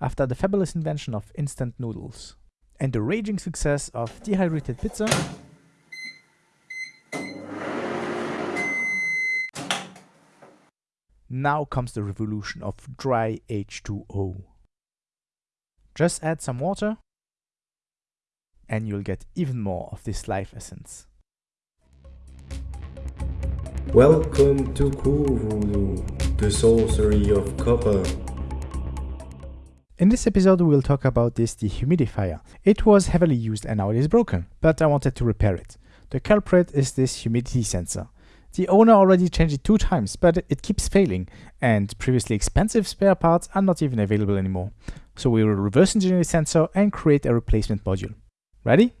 after the fabulous invention of instant noodles and the raging success of dehydrated pizza, now comes the revolution of dry H2O. Just add some water and you'll get even more of this life essence. Welcome to Cool the sorcery of copper. In this episode we will talk about this dehumidifier. It was heavily used and now it is broken, but I wanted to repair it. The culprit is this humidity sensor. The owner already changed it two times, but it keeps failing, and previously expensive spare parts are not even available anymore. So we will reverse engineer the sensor and create a replacement module. Ready?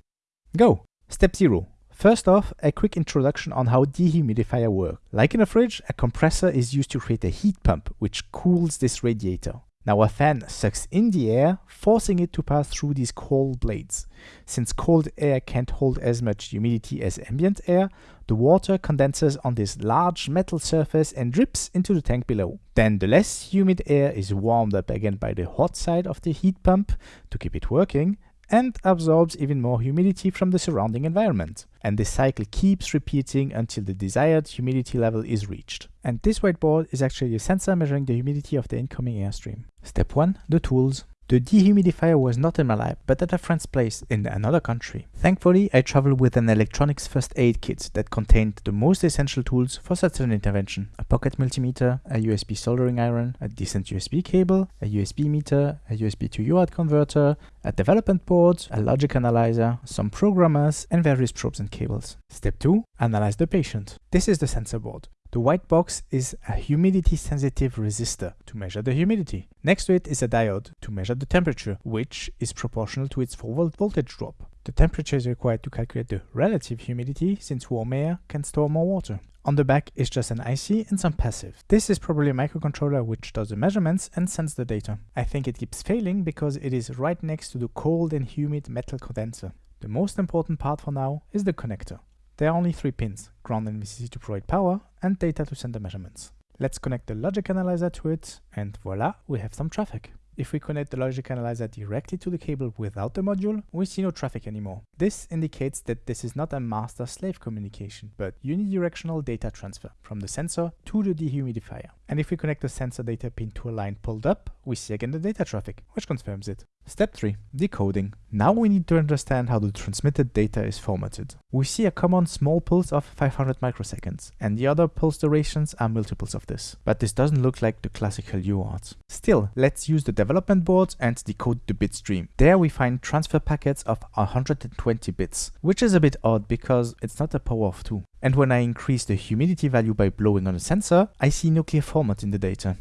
Go! Step 0. First off, a quick introduction on how dehumidifier work. Like in a fridge, a compressor is used to create a heat pump, which cools this radiator. Now a fan sucks in the air, forcing it to pass through these cold blades. Since cold air can't hold as much humidity as ambient air, the water condenses on this large metal surface and drips into the tank below. Then the less humid air is warmed up again by the hot side of the heat pump to keep it working, and absorbs even more humidity from the surrounding environment. And this cycle keeps repeating until the desired humidity level is reached. And this whiteboard is actually a sensor measuring the humidity of the incoming airstream. Step 1. The tools. The dehumidifier was not in my lab, but at a friend's place in another country. Thankfully, I traveled with an electronics first aid kit that contained the most essential tools for such an intervention. A pocket multimeter, a USB soldering iron, a decent USB cable, a USB meter, a USB to UART converter, a development board, a logic analyzer, some programmers, and various probes and cables. Step 2. Analyze the patient. This is the sensor board. The white box is a humidity sensitive resistor to measure the humidity. Next to it is a diode to measure the temperature, which is proportional to its forward voltage drop. The temperature is required to calculate the relative humidity since warm air can store more water. On the back is just an IC and some passive. This is probably a microcontroller which does the measurements and sends the data. I think it keeps failing because it is right next to the cold and humid metal condenser. The most important part for now is the connector. There are only three pins, ground and VCC to provide power and data to send the measurements. Let's connect the logic analyzer to it and voila, we have some traffic. If we connect the logic analyzer directly to the cable without the module, we see no traffic anymore. This indicates that this is not a master-slave communication, but unidirectional data transfer from the sensor to the dehumidifier. And if we connect the sensor data pin to a line pulled up, we see again the data traffic, which confirms it. Step 3. Decoding. Now we need to understand how the transmitted data is formatted. We see a common small pulse of 500 microseconds, and the other pulse durations are multiples of this. But this doesn't look like the classical UART. Still, let's use the development board and decode the bit stream. There we find transfer packets of 120 bits, which is a bit odd because it's not a power of 2. And when I increase the humidity value by blowing on the sensor, I see no clear format in the data.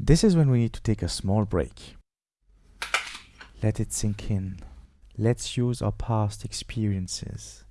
This is when we need to take a small break. Let it sink in. Let's use our past experiences.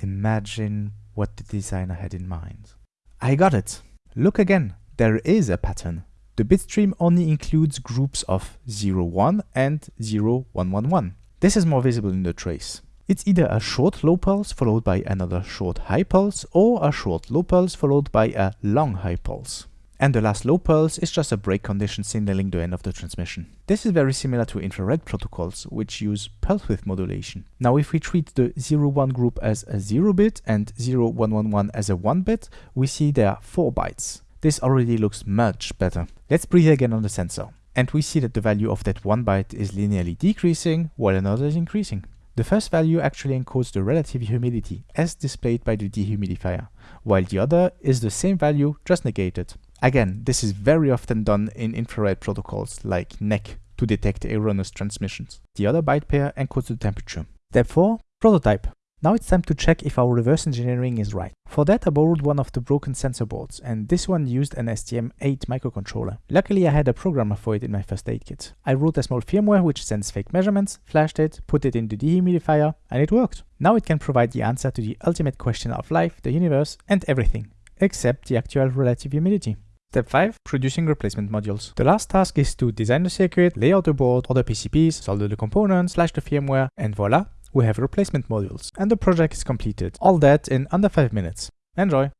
Imagine what the designer had in mind. I got it! Look again, there is a pattern. The bitstream only includes groups of 01 and 0111. This is more visible in the trace. It's either a short low pulse followed by another short high pulse or a short low pulse followed by a long high pulse and the last low pulse is just a break condition signaling the end of the transmission. This is very similar to infrared protocols, which use pulse width modulation. Now if we treat the 01 group as a 0 bit and 0111 as a 1 bit, we see there are 4 bytes. This already looks much better. Let's breathe again on the sensor. And we see that the value of that 1 byte is linearly decreasing while another is increasing. The first value actually encodes the relative humidity as displayed by the dehumidifier, while the other is the same value just negated. Again, this is very often done in infrared protocols like NEC to detect erroneous transmissions. The other byte pair encodes the temperature. Step 4. Prototype. Now it's time to check if our reverse engineering is right. For that I borrowed one of the broken sensor boards and this one used an STM8 microcontroller. Luckily I had a programmer for it in my first aid kit. I wrote a small firmware which sends fake measurements, flashed it, put it in the dehumidifier and it worked. Now it can provide the answer to the ultimate question of life, the universe and everything, except the actual relative humidity. Step 5. Producing replacement modules. The last task is to design the circuit, lay out the board, order the PCBs, solder the components, flash the firmware, and voila, we have replacement modules. And the project is completed. All that in under 5 minutes. Enjoy!